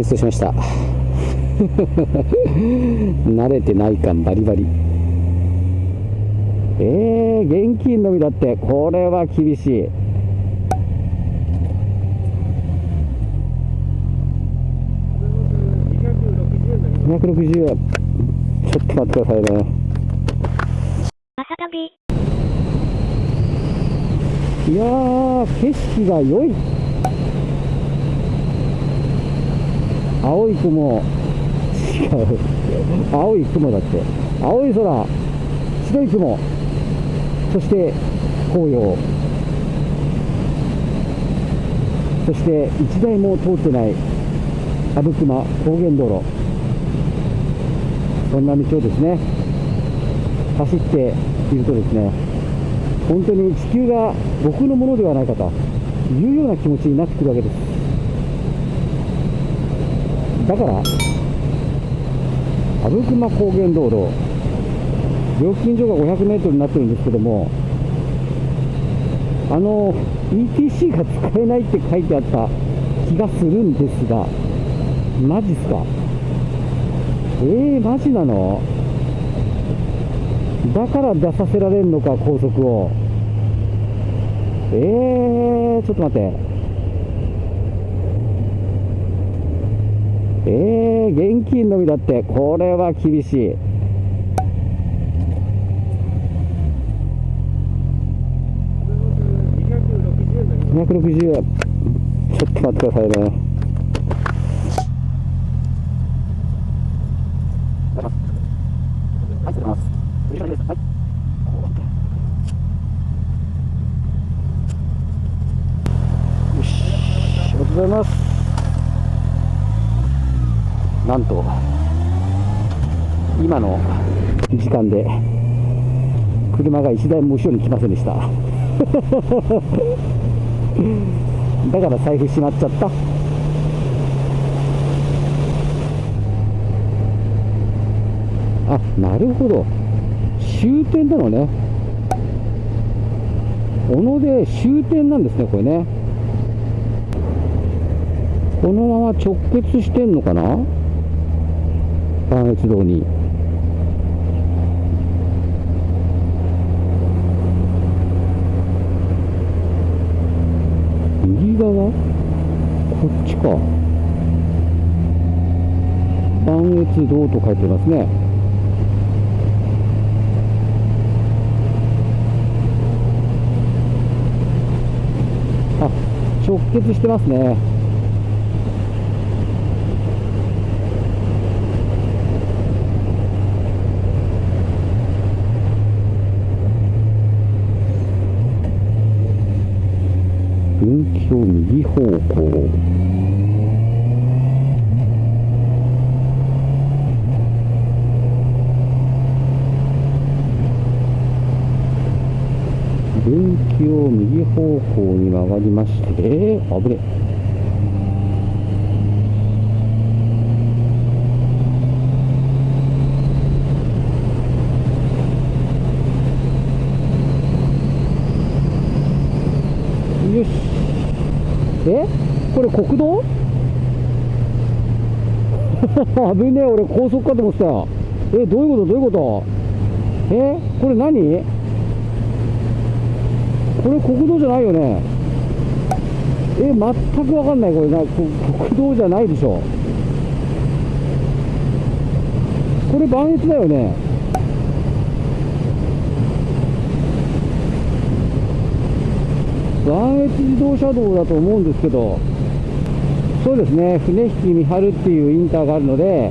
ベーストしました。慣れてない感バリバリ。えー、現金のみだって。これは厳しい。260ちょっと待ってくださいね。いやー景色が良い青い雲。違 う青い雲だって。青い空。白い雲。そして紅葉。そして一台も通ってない。阿武隈。高原道路。そんな道をですね。走っているとですね。本当に地球が僕のものではないかというような気持ちになってくるわけです。だから阿武隈高原道路料金所が500メートルになってるんですけどもあの ETC が使えないって書いてあった気がするんですがマジっすか？えー、マジなの？だから出させられるのか高速を。えー、ちょっと待って。えー、現金のみだって。これは厳しい。260ちょっと待ってくださいねはい、失礼します。後ろです。はい。よし、ありがとうございます。なんと、今の時間で、車が一台も後ろに来ませんでした。だから財布しまっちゃった。あなるほど終点なのね小野で終点なんですねこれねこのまま直結してんのかな？関越道に。右側？こっちか。関越道と書いてますね。あ直結してますね。分岐を右方向。分岐を右方向に曲がりまして、えー、危ねよしえこ国道？危ねえ俺高速かと思ってた。えどういうこと？どういうこと？えこれ何？これ国道じゃないよね？え全く分かんない。これな国道じゃないでしょ。これ磐越だよね？磐越自動車道だと思うんですけど。そうですね。船引三春っていうインターがあるので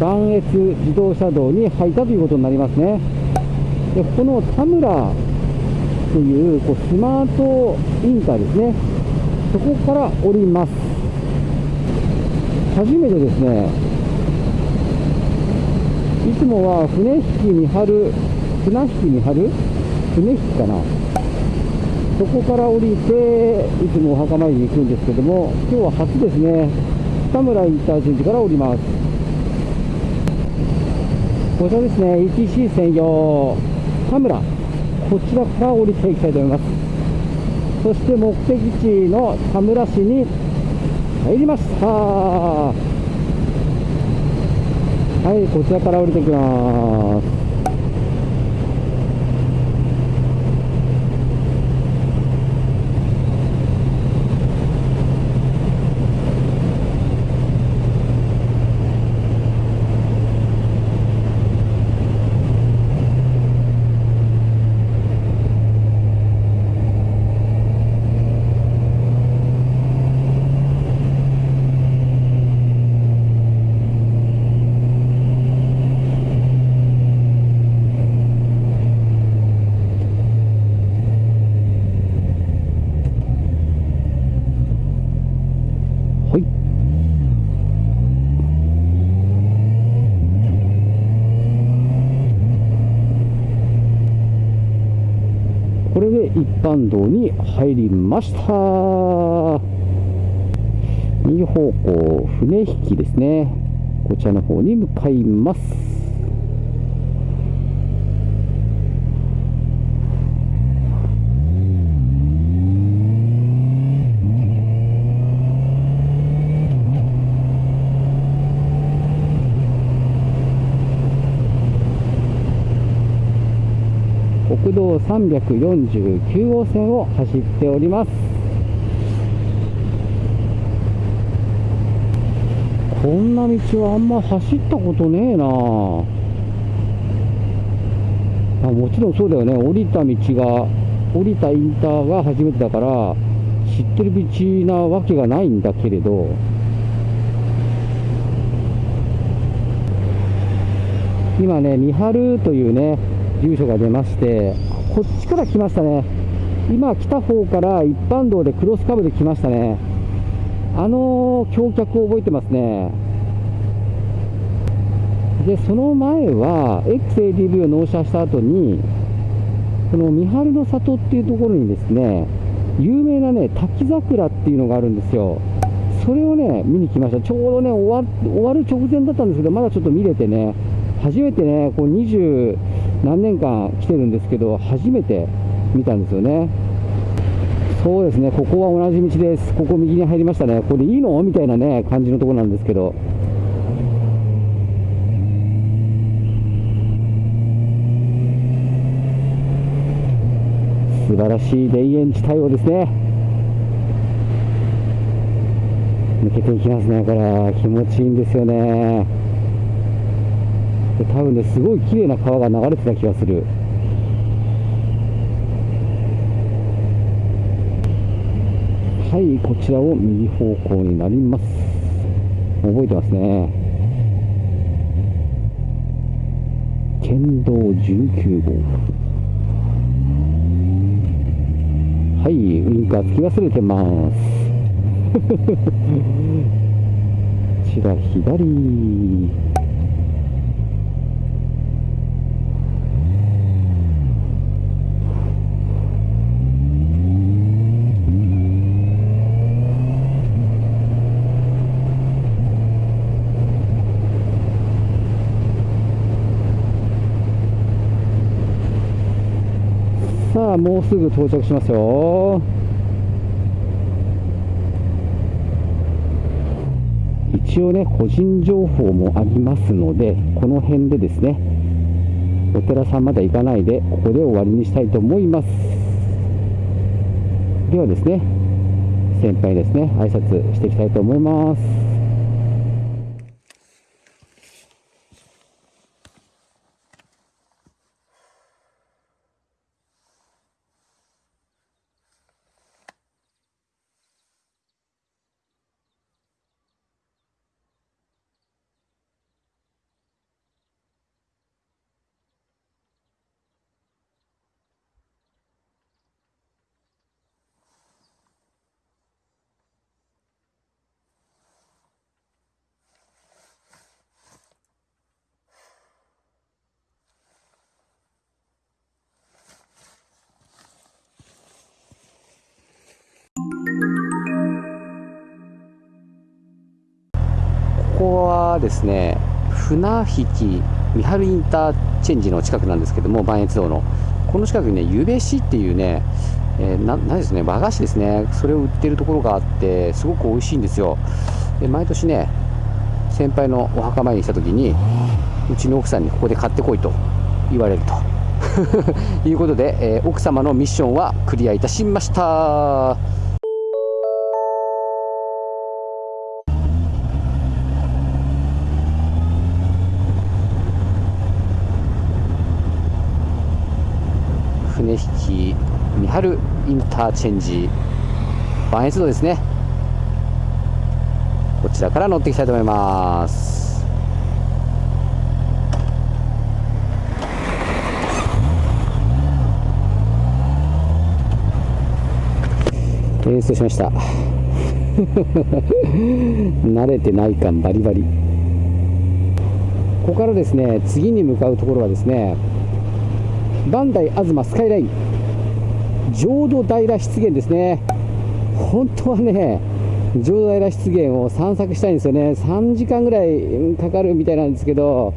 磐越自動車道に入ったということになりますね。でこの田村というこうスマートインターですね。そこから降ります。初めてですね。いつもは船引き三春船引き三春船引きかな。そこから降りていつもお墓参りに行くんですけども今日は初ですね。田村インターチェンジから降ります。こちらですね ETC 専用田村。こちらから降りていきたいと思います。そして目的地の田村市に、入りました。はいこちらから降りてきます。これで一般道に入りました。右方向船引きですね。こちらの方に向かいます国道349号線を走っております。こんな道はあんま走ったことねえな。あもちろんそうだよね。降りた道が降りたインターが初めてだから知ってる道なわけがないんだけれど。今ね三春というね住所が出ましてこっちから来ましたね。今来た方から一般道でクロスカブで来ましたね。あの橋脚を覚えてますね。でその前は XADV を納車した後にこの三春の里っていうところにですね有名なね滝桜っていうのがあるんですよ。それをね見に来ました。ちょうどね終わる直前だったんですけどまだちょっと見れてね初めてねこう20何年間来てるんですけど初めて見たんですよね。そうですね。ここは同じ道です。ここ右に入りましたね。これいいの？みたいなね感じのところなんですけど。素晴らしい田園地帯をですね。抜けていきますね。これ気持ちいいんですよね。多分ねすごい綺麗な川が流れてた気がする。はいこちらを右方向になります。覚えてますね。県道19号。はいウインカーつき忘れてます。こちら左。さあもうすぐ到着しますよ。一応ね個人情報もありますのでこの辺でですねお寺さんまで行かないでここで終わりにしたいと思います。ではですね先輩ですね挨拶していきたいと思います。ここはですね船引三春インターチェンジの近くなんですけども磐越道の。この近くにねゆべ市っていうねえーななんですね和菓子ですね。それを売ってるところがあってすごく美味しいんですよ。で毎年ね先輩のお墓参りに来た時にうちの奥さんにここで買ってこいと言われると。いうことで、えー奥様のミッションはクリアいたしました。船引三春インターチェンジ磐越道ですね。こちらから乗っていきたいと思います。演奏しました。慣れてない感バリバリ。ここからですね次に向かうところはですね磐梯東スカイライン。浄土平湿原ですね。本当はね浄土平湿原を散策したいんですよね。3時間ぐらいかかるみたいなんですけど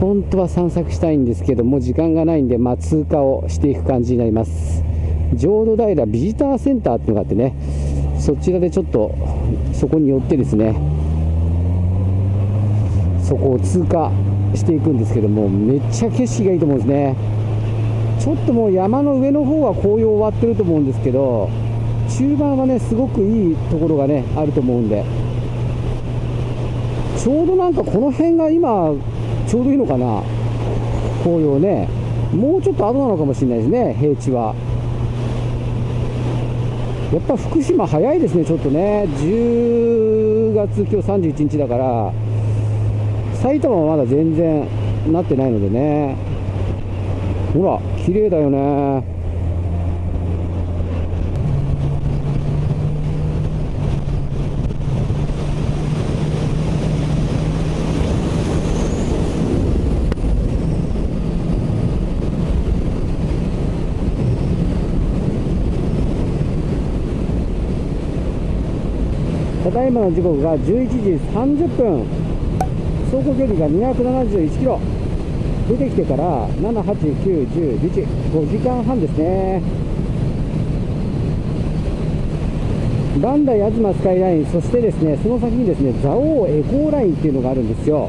本当は散策したいんですけども時間がないんで、まあ、通過をしていく感じになります。浄土平ビジターセンターっていうのがあってねそちらでちょっとそこに寄ってですねそこを通過していくんですけどもめっちゃ景色がいいと思うんですね。ちょっともう山の上の方は紅葉終わってると思うんですけど中盤はねすごくいいところがねあると思うんで。ちょうどなんかこの辺が今ちょうどいいのかな紅葉ね。もうちょっと後なのかもしれないですね平地は。やっぱ福島早いですねちょっとね。10月今日31日だから埼玉はまだ全然なってないのでね。ほら綺麗だよね。ただいまの時刻が11時30分。走行距離が271キロ。出てきてから7、8、9、10、11、5時間半ですね。磐梯東スカイライン、そしてですね、その先にですね、蔵王エコーラインっていうのがあるんですよ。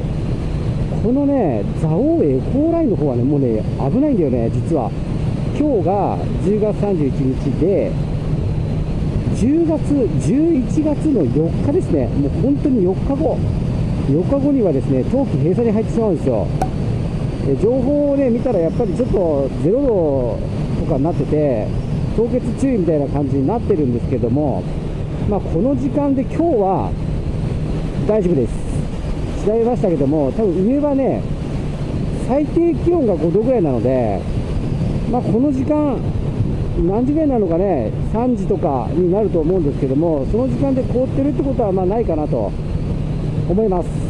このね、蔵王エコーラインの方はね、もうね、危ないんだよね、実は。今日が10月31日で、10月、11月の4日ですね、もう本当に4日後、4日後にはですね、冬季閉鎖に入ってしまうんですよ。情報をね見たらやっぱりちょっと0度とかになってて凍結注意みたいな感じになってるんですけどもまあこの時間で今日は大丈夫です。調べましたけども多分上はね最低気温が5度ぐらいなのでまあこの時間何時ぐらいなのかね3時とかになると思うんですけどもその時間で凍ってるってことはまあないかなと思います。